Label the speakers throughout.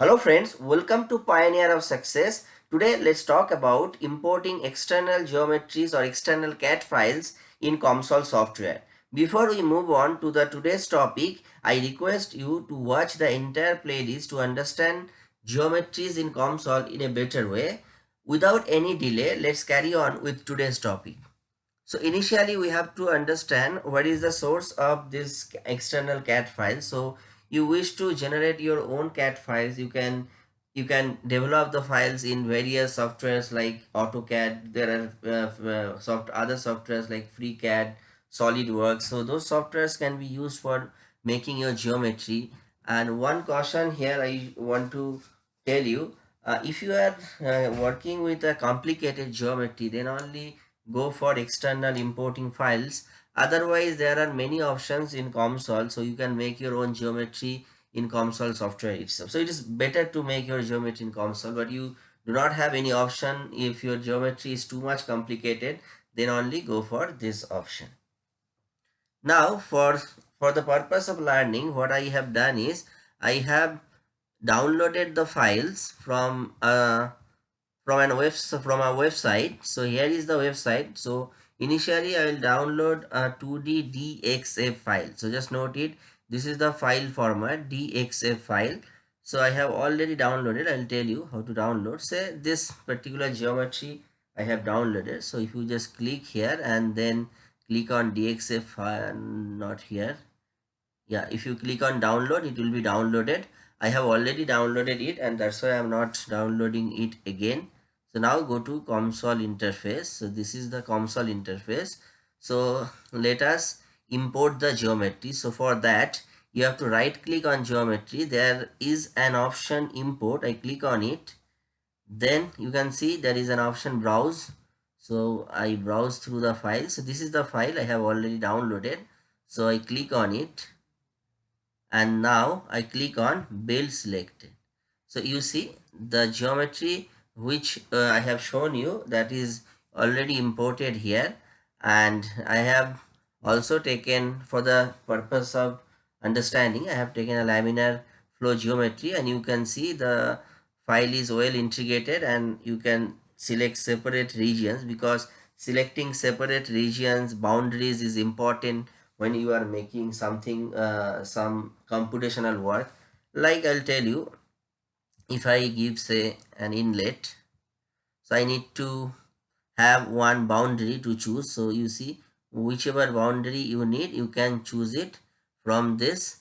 Speaker 1: Hello friends, welcome to Pioneer of Success. Today let's talk about importing external geometries or external CAD files in COMSOL software. Before we move on to the today's topic, I request you to watch the entire playlist to understand geometries in COMSOL in a better way. Without any delay, let's carry on with today's topic. So initially we have to understand what is the source of this external CAD file. So you wish to generate your own CAD files, you can you can develop the files in various softwares like AutoCAD. There are uh, uh, soft other softwares like FreeCAD, SolidWorks. So those softwares can be used for making your geometry. And one caution here I want to tell you, uh, if you are uh, working with a complicated geometry, then only go for external importing files otherwise there are many options in COMSOL so you can make your own geometry in COMSOL software itself. So it is better to make your geometry in COMSOL but you do not have any option. If your geometry is too much complicated then only go for this option. Now for for the purpose of learning what i have done is i have downloaded the files from uh from an web from a website. So here is the website. So initially i will download a 2d dxf file. So just note it. This is the file format dxf file. So i have already downloaded. I'll tell you how to download. Say this particular geometry i have downloaded. So if you just click here and then click on dxf file not here. Yeah if you click on download it will be downloaded. I have already downloaded it and that's why i'm not downloading it again so now go to COMSOL interface. So this is the COMSOL interface. So let us import the geometry. So for that, you have to right click on geometry. There is an option import. I click on it. Then you can see there is an option browse. So I browse through the file. So this is the file I have already downloaded. So I click on it. And now I click on build selected. So you see the geometry which uh, I have shown you that is already imported here. And I have also taken for the purpose of understanding I have taken a laminar flow geometry. And you can see the file is well integrated and you can select separate regions because selecting separate regions boundaries is important when you are making something uh, some computational work. Like I'll tell you if I give say an inlet so I need to have one boundary to choose. So you see whichever boundary you need you can choose it from this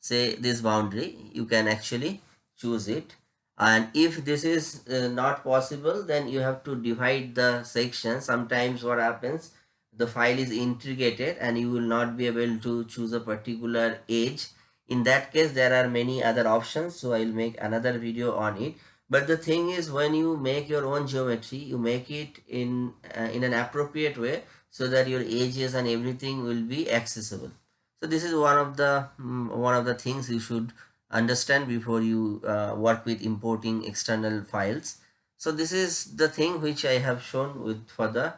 Speaker 1: say this boundary. You can actually choose it. And if this is uh, not possible then you have to divide the section. Sometimes what happens the file is integrated and you will not be able to choose a particular edge in that case there are many other options so i'll make another video on it. But the thing is when you make your own geometry you make it in uh, in an appropriate way so that your edges and everything will be accessible. So this is one of the um, one of the things you should understand before you uh, work with importing external files. So this is the thing which i have shown with for the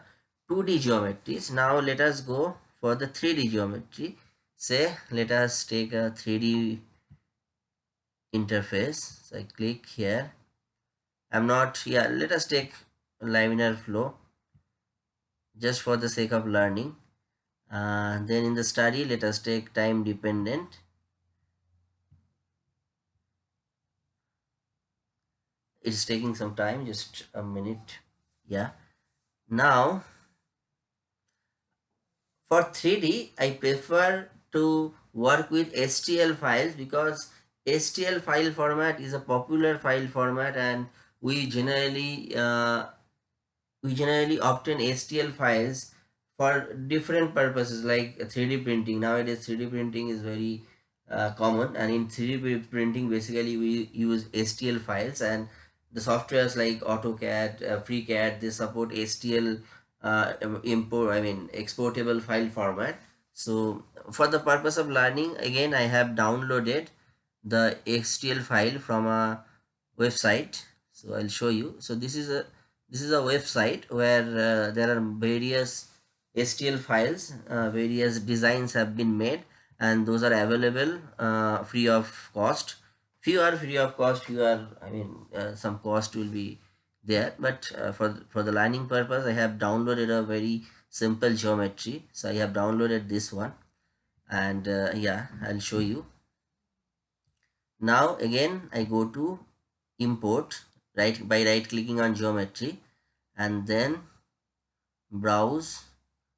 Speaker 1: 2d geometries. Now let us go for the 3d geometry say let us take a 3d interface. So i click here. I'm not yeah let us take laminar flow just for the sake of learning. Uh, then in the study let us take time dependent. It's taking some time just a minute. Yeah. Now for 3d i prefer to work with STL files because STL file format is a popular file format and we generally uh, we generally obtain STL files for different purposes like 3D printing. Nowadays 3D printing is very uh, common and in 3D printing basically we use STL files and the softwares like AutoCAD, uh, FreeCAD they support STL uh, import I mean exportable file format so for the purpose of learning again i have downloaded the stl file from a website. So i'll show you. So this is a this is a website where uh, there are various stl files uh, various designs have been made and those are available uh, free of cost. Few are free of cost few are i mean uh, some cost will be there but uh, for for the learning purpose i have downloaded a very simple geometry. So i have downloaded this one and uh, yeah i'll show you. Now again i go to import right by right clicking on geometry and then browse.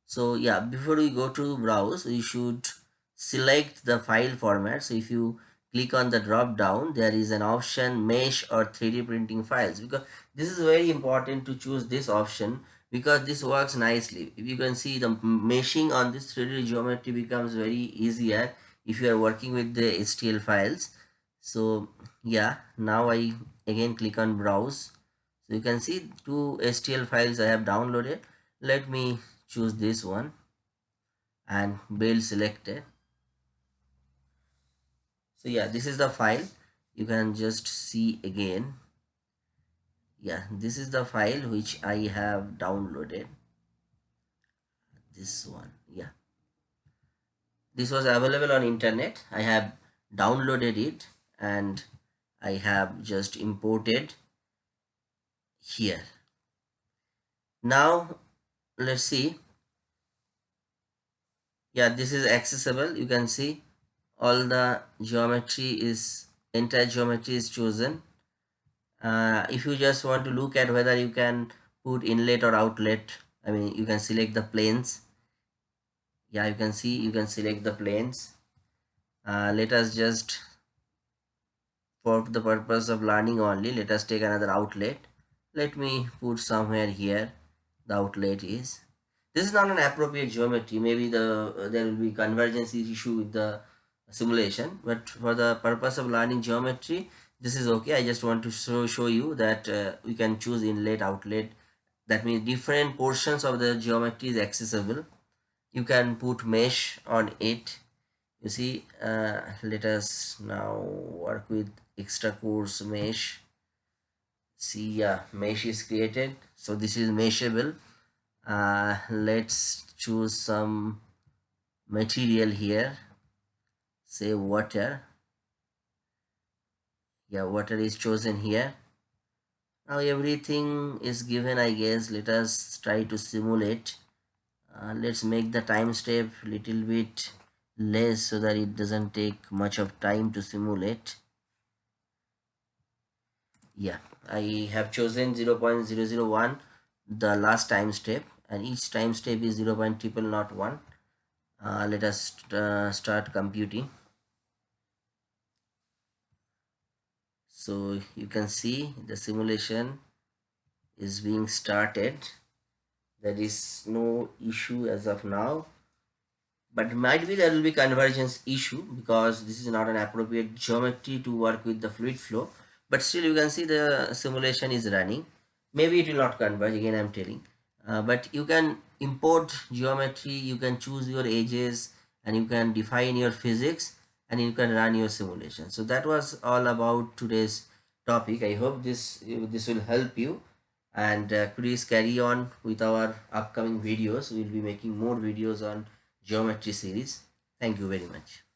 Speaker 1: So yeah before we go to browse we should select the file format. So if you click on the drop down there is an option mesh or 3d printing files. Because this is very important to choose this option because this works nicely. If you can see the meshing on this 3d geometry becomes very easier if you are working with the stl files. So yeah now i again click on browse. So you can see two stl files i have downloaded. Let me choose this one and build selected. So yeah this is the file. You can just see again yeah this is the file which i have downloaded. This one yeah. This was available on internet. I have downloaded it and i have just imported here. Now let's see. Yeah this is accessible. You can see all the geometry is entire geometry is chosen uh, if you just want to look at whether you can put inlet or outlet I mean you can select the planes. Yeah you can see you can select the planes. Uh, let us just for the purpose of learning only let us take another outlet. Let me put somewhere here the outlet is. This is not an appropriate geometry. Maybe the uh, there will be convergence issue with the simulation but for the purpose of learning geometry this is okay. I just want to show, show you that uh, we can choose inlet outlet. That means different portions of the geometry is accessible. You can put mesh on it. You see uh, let us now work with extra coarse mesh. See yeah mesh is created. So this is meshable. Uh, let's choose some material here. Say water yeah water is chosen here. Now everything is given i guess. Let us try to simulate. Uh, let's make the time step little bit less so that it doesn't take much of time to simulate. Yeah i have chosen 0 0.001 the last time step and each time step is 0 0.1 uh, let us uh, start computing so you can see the simulation is being started. There is no issue as of now but might be there will be convergence issue because this is not an appropriate geometry to work with the fluid flow but still you can see the simulation is running. Maybe it will not converge again i'm telling. Uh, but you can import geometry you can choose your edges and you can define your physics and you can run your simulation. So that was all about today's topic. I hope this this will help you. And uh, please carry on with our upcoming videos. We'll be making more videos on geometry series. Thank you very much